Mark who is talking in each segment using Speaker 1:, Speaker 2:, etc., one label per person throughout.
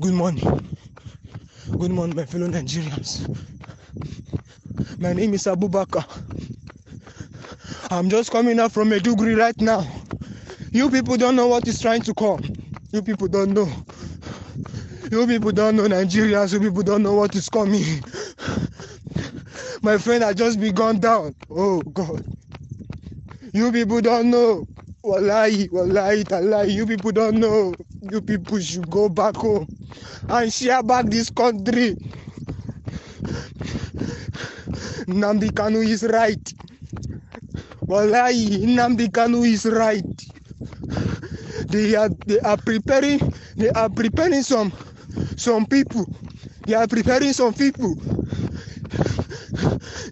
Speaker 1: Good morning. Good morning, my fellow Nigerians. My name is Abubakar. I'm just coming out from Maiduguri right now. You people don't know what is trying to come. You people don't know. You people don't know Nigerians. You people don't know what is coming. My friend has just been gone down. Oh God. You people don't know. Wallahi, wallahi, talahi. You people don't know. You people should go back home and share back this country. Nnamdi Kanu is right. Wallahi, Nnamdi Kanu is right. They are they are preparing they are preparing some some people. They are preparing some people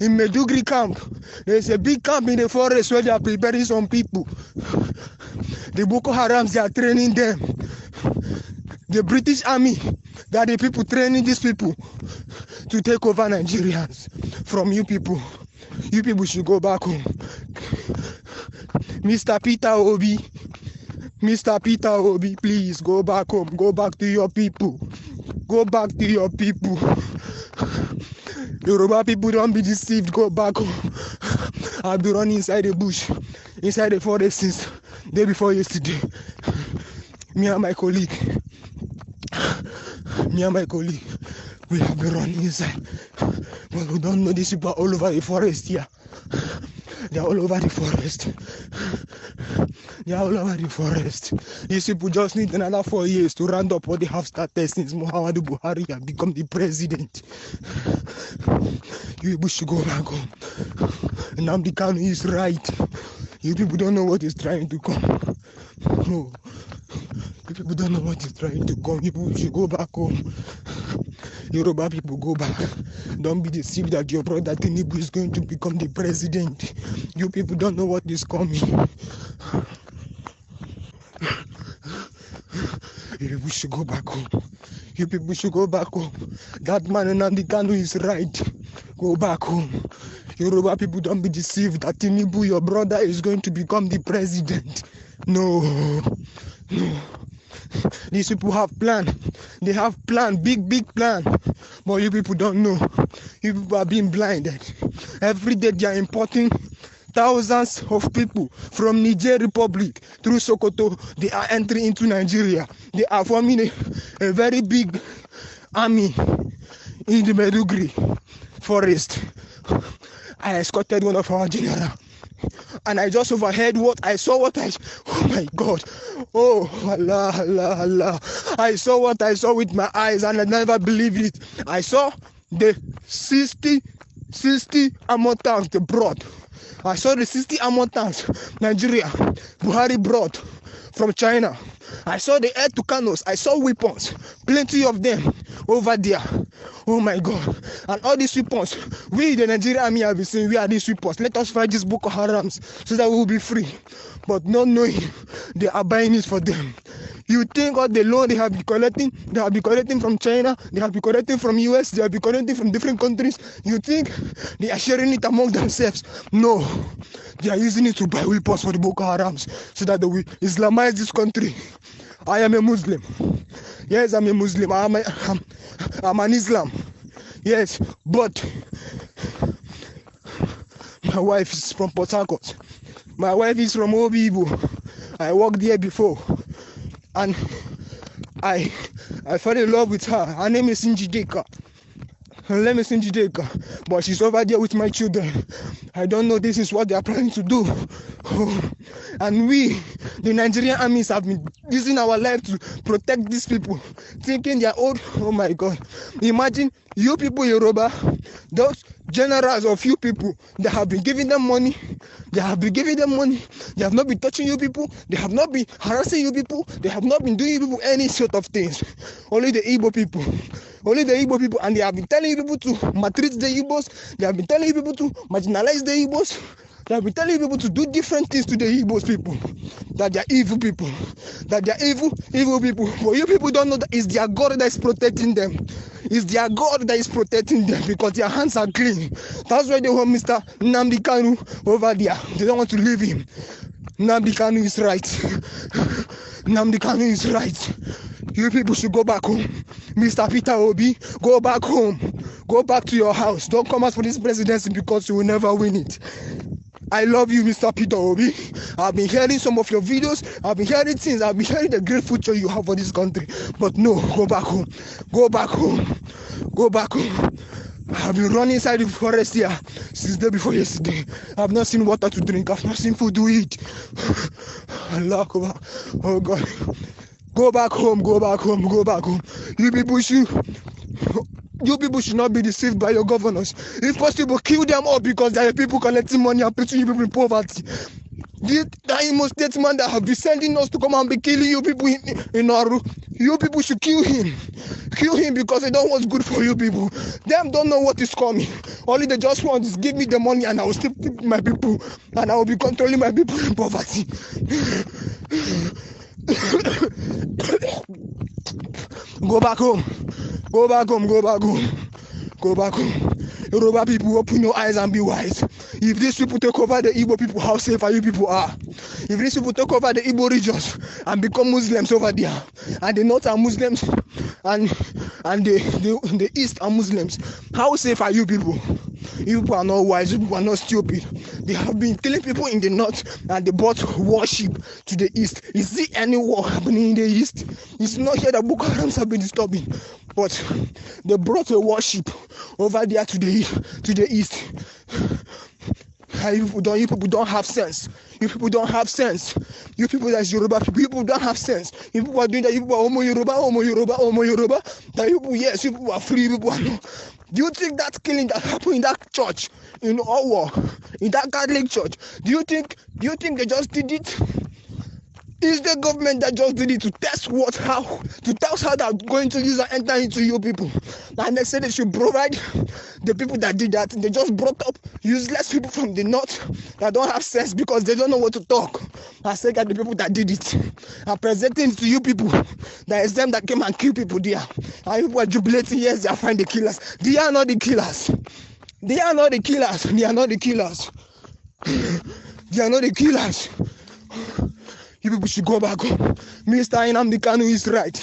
Speaker 1: in Medugri camp. There's a big camp in the forest where they are preparing some people. The Boko Harams they are training them. The British army that the people training these people to take over Nigerians from you people. You people should go back home. Mr. Peter Obi, Mr. Peter Obi, please go back home. Go back to your people. Go back to your people. Yoruba people don't be deceived. Go back home. I've been running inside the bush, inside the forest since day before yesterday. Me and my colleague, me and my colleague, we have been running inside. But we don't know these people all over the forest here. They are all over the forest. They are all over the forest. These people just need another four years to round up what they have started since Muhammadu Buhari has become the president. You should go back home. Nnamdi Kanu is right. You people don't know what is trying to come. No. You people don't know what is trying to come. You people should go back home. Yoruba people go back. Don't be deceived that your brother Tinubu is going to become the president. You people don't know what is coming. You people should go back home. You people should go back home. That man Nnamdi Kanu is right. Go back home. Yoruba people don't be deceived that Tinubu, your brother, is going to become the president. No. No. These people have plan. They have plan, big, big plan. But you people don't know. You people are being blinded. Every day they are importing thousands of people from Niger Republic through Sokoto. They are entering into Nigeria. They are forming a, a very big army in the Medugri forest. I escorted one of our general and I just overheard what I saw what I oh my god. Oh Allah Allah Allah. I saw what I saw with my eyes and I never believed it. I saw the 60 60 armor tanks brought I saw the 60 armor tanks Nigeria Buhari brought from China. I saw the air Tucanos. I saw weapons plenty of them over there. Oh my god. And all these weapons we the Nigerian army have been saying we are these weapons let us fight these Boko Harams so that we will be free. But not knowing they are buying it for them. You think all the loan they have been collecting they have been collecting from China they have been collecting from US they have been collecting from different countries. You think they are sharing it among themselves? No. They are using it to buy weapons for the Boko Harams so that they will Islamize this country. I am a Muslim. Yes I'm a Muslim. I'm, a, I'm, I'm an Islam. Yes but my wife is from Port Harcourt. My wife is from Obigbo I worked there before. And I I fell in love with her. Her name is Njideka. Her name is Njideka but she's over there with my children. I don't know this is what they are planning to do. And we the Nigerian armies have been using our life to protect these people thinking they're old oh my god. Imagine you people Yoruba those generals of you people they have been giving them money. They have been giving them money. They have not been touching you people. They have not been harassing you people. They have not been doing you people any sort of things. Only the Igbo people. Only the Igbo people. And they have been telling you people to maltreat the Igbos. They have been telling you people to marginalize the Igbos have been telling people to do different things to the Igbos people that they are evil people that they are evil evil people but you people don't know that it's their God that is protecting them it's their God that is protecting them because their hands are clean that's why they want Mr. Nnamdi Kanu over there they don't want to leave him Nnamdi Kanu is right. Nnamdi Kanu is right. You people should go back home. Mr. Peter Obi, go back home. Go back to your house. Don't come out for this presidency because you will never win it. I love you, Mr. Peter Obi. I've been hearing some of your videos. I've been hearing things. I've been hearing the great future you have for this country. But no, go back home. Go back home. Go back home. I've been running inside the forest here since day before yesterday. I've not seen water to drink. I've not seen food to eat. Allah, oh God. Go back home. Go back home. Go back home. You people should. You people should not be deceived by your governors. If possible, kill them all because there are people collecting money and putting you people in poverty. The, the Imo State man that have been sending us to come and be killing you people in, in Orlu, you people should kill him. Kill him because they don't want good for you people. Them don't know what is coming. Only they just want is give me the money and I will still keep my people and I will be controlling my people in poverty. Go back home. Go back home. Go back home. Go back home. Yoruba people, open your eyes and be wise. If these people take over the Igbo people, how safe are you people are? If these people take over the Igbo regions and become Muslims over there, and the North are Muslims, and and the, the, the East are Muslims, how safe are you people? You people are not wise, you people are not stupid. They have been killing people in the north and they brought worship to the east. Is there any war happening in the east? It's not here that Boko Harams have been disturbing, but they brought a worship over there to the to the east. You people don't, you people don't have sense. You people don't have sense. You people that's Yoruba people, you people don't have sense. You people are doing that. You people are Homo Yoruba, Homo Yoruba, Homo Yoruba. That you people, yes, you people are free. You people are no. Do you think that killing that happened in that church in Owo, in that Catholic church? Do you think? Do you think they just did it? Is the government that just did it to test what how to test how they're going to use and enter into you people? And they said they should provide the people that did that. They just brought up useless people from the north that don't have sense because they don't know what to talk. I said that the people that did it are presenting to you people that is them that came and killed people there. And people are jubilating, yes, they are finding the killers. They are not the killers. They are not the killers. They are not the killers. They are not the killers. You people should go back home. Mr. Inamdi Kanu is right.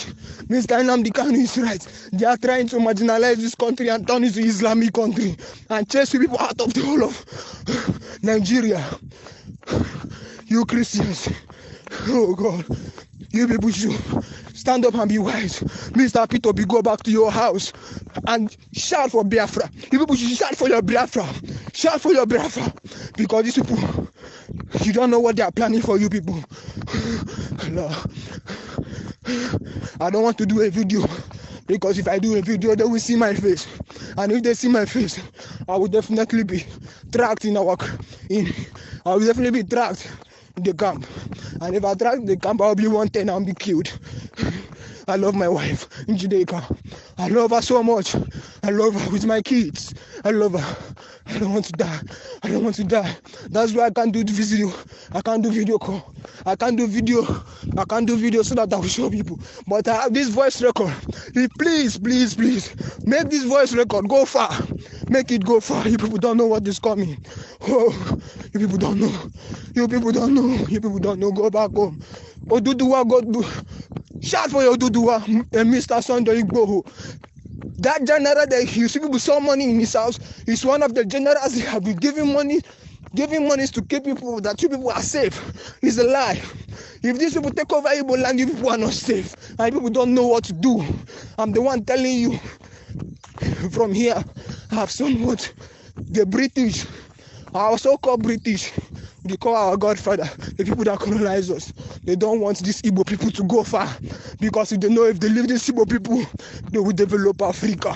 Speaker 1: Mr. Inamdi Kanu is right. They are trying to marginalize this country and turn it to Islamic country and chase people out of the whole of Nigeria. You Christians. Oh God. You people should stand up and be wise. Mr. Peter, be go back to your house and shout for Biafra. You people should shout for your Biafra. Shout for your Biafra. Because these people, you don't know what they are planning for you people. Allah. I don't want to do a video because if I do a video, they will see my face, and if they see my face, I will definitely be tracked in our in. I will definitely be tracked in the camp, and if I in the camp, I'll be wanted and be killed. I love my wife Njideka. I love her so much. I love her with my kids. I love her. I don't want to die. I don't want to die. That's why I can't do the video. I can't do video call. I can't do video. I can't do video so that I will show people. But I have this voice record. Please, please, please, make this voice record go far. Make it go far. You people don't know what is coming. Oh, you people don't know. You people don't know. You people don't know. Go back home. Oduduwa, go. Shout for your Oduduwa, uh, Mr. Sunday Igboho. That general that you see people saw money in his house is one of the generals that have been giving money, giving money to keep people that two people are safe. It's a lie. If these people take over Igbo land, you people are not safe. And people don't know what to do. I'm the one telling you from here. I have somewhat the British, our so-called British, they call our godfather, the people that colonize us. They don't want these Igbo people to go far because if they know if they leave these Igbo people, they will develop Africa.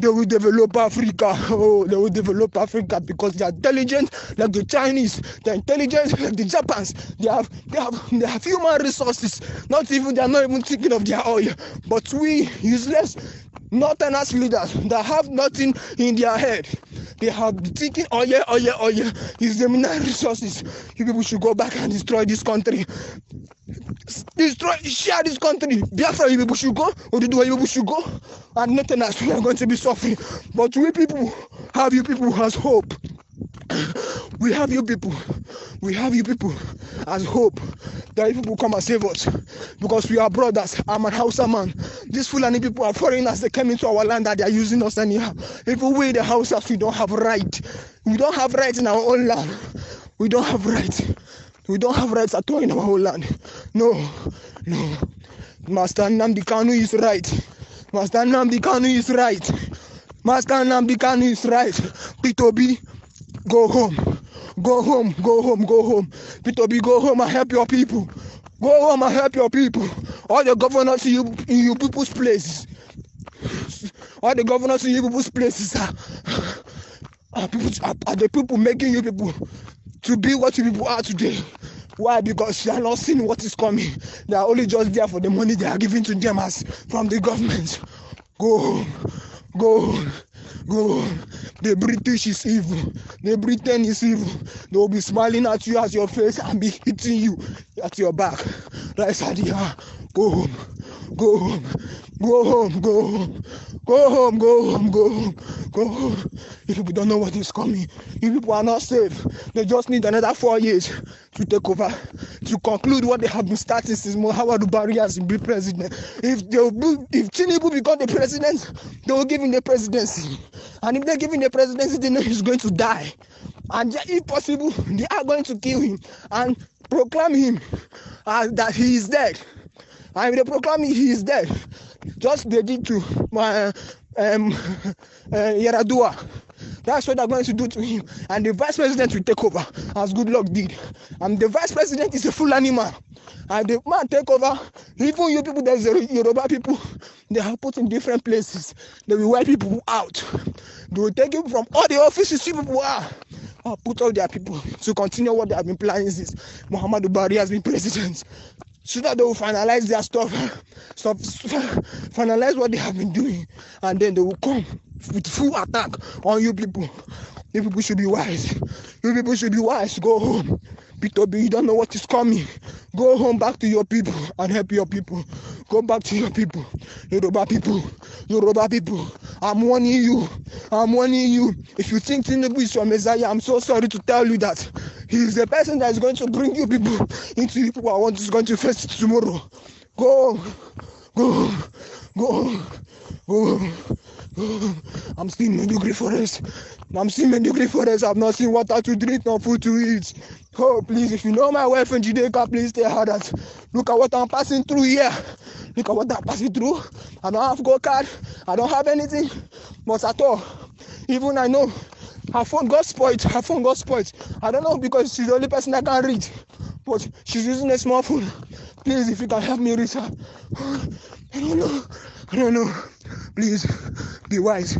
Speaker 1: They will develop Africa. Oh, they will develop Africa because they are intelligent like the Chinese. They're intelligent like the Japans. They have they have they have human resources. Not even they are not even thinking of their oil. But we useless northerners leaders that have nothing in their head. They have been thinking, oh yeah, oh yeah, oh yeah, it's the mineral resources. You people should go back and destroy this country. Destroy, share this country. Biafra, you people should go. Oduduwa, you do, you people should go. And nothing else, we are going to be suffering. But we people have you people has hope. We have you people. We have you people as hope that you people come and save us because we are brothers. I'm an Hausa man. These Fulani people are foreigners. They came into our land that they are using us anyhow. If we the Hausas, we don't have right. We don't have rights in our own land. We don't have rights. We don't have rights at all in our own land. No, no. Master Nnamdi Kanu is right. Master Nnamdi Kanu is right. Master Nnamdi Kanu is right. P2B, go home. Go home, go home, go home. P2B, go home and help your people. Go home and help your people. All the governors in you, in you people's places. All the governors in you people's places are, are, people, are, are the people making you people to be what you people are today. Why? Because they are not seeing what is coming. They are only just there for the money they are giving to them as from the government. Go home, go home, go. The British is evil. The Britain is evil. They will be smiling at you at your face and be hitting you at your back. Right side here. Go home, go home, go home, go home, go home, go home, go home, go home. You people don't know what is coming. You people are not safe. They just need another four years to take over, to conclude what they have been starting since Muhammadu Buhari has been president. If they will, if Tinubu become the president, they will give him the presidency. And if they give him the presidency, they know he's going to die. And if possible, they are going to kill him and proclaim him uh, that he is dead. If they proclaim he is dead, just they did to my um, uh, Yaradua. That's what they're going to do to him. And the vice president will take over, as good luck did. And the vice president is a full animal. And the man take over. Even you people, there's Yoruba people, they are put in different places. They will wipe people out. They will take him from all the offices people are. Or put all their people to continue what they have been planning since Muhammadu Buhari has been president so that they will finalize their stuff, stuff, finalize what they have been doing, and then they will come with full attack on you people. You people should be wise. You people should be wise. Go home. Peter B, you don't know what is coming. Go home back to your people and help your people. Go back to your people. Yoruba people. Yoruba people. I'm warning you. I'm warning you. If you think Tinubu is your Messiah, I'm so sorry to tell you that he is the person that is going to bring you people into the people I want is going to face tomorrow. Go. Go. Go. Go. go. I'm still Maiduguri forest. I'm still Maiduguri forest. I've not seen water to drink, nor food to eat. Oh, please, if you know my wife Njideka, please tell her that. Look at what I'm passing through here. Look at what I'm passing through. I don't have go card. I don't have anything. But at all, even I know her phone got spoiled. Her phone got spoiled. I don't know because she's the only person that can read. But she's using a smartphone. Please, if you can help me reach her. I don't know. I don't know. Please, be wise.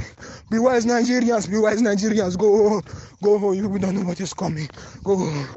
Speaker 1: Be wise, Nigerians. Be wise, Nigerians. Go home. Go home. You don't know what is coming. Go home.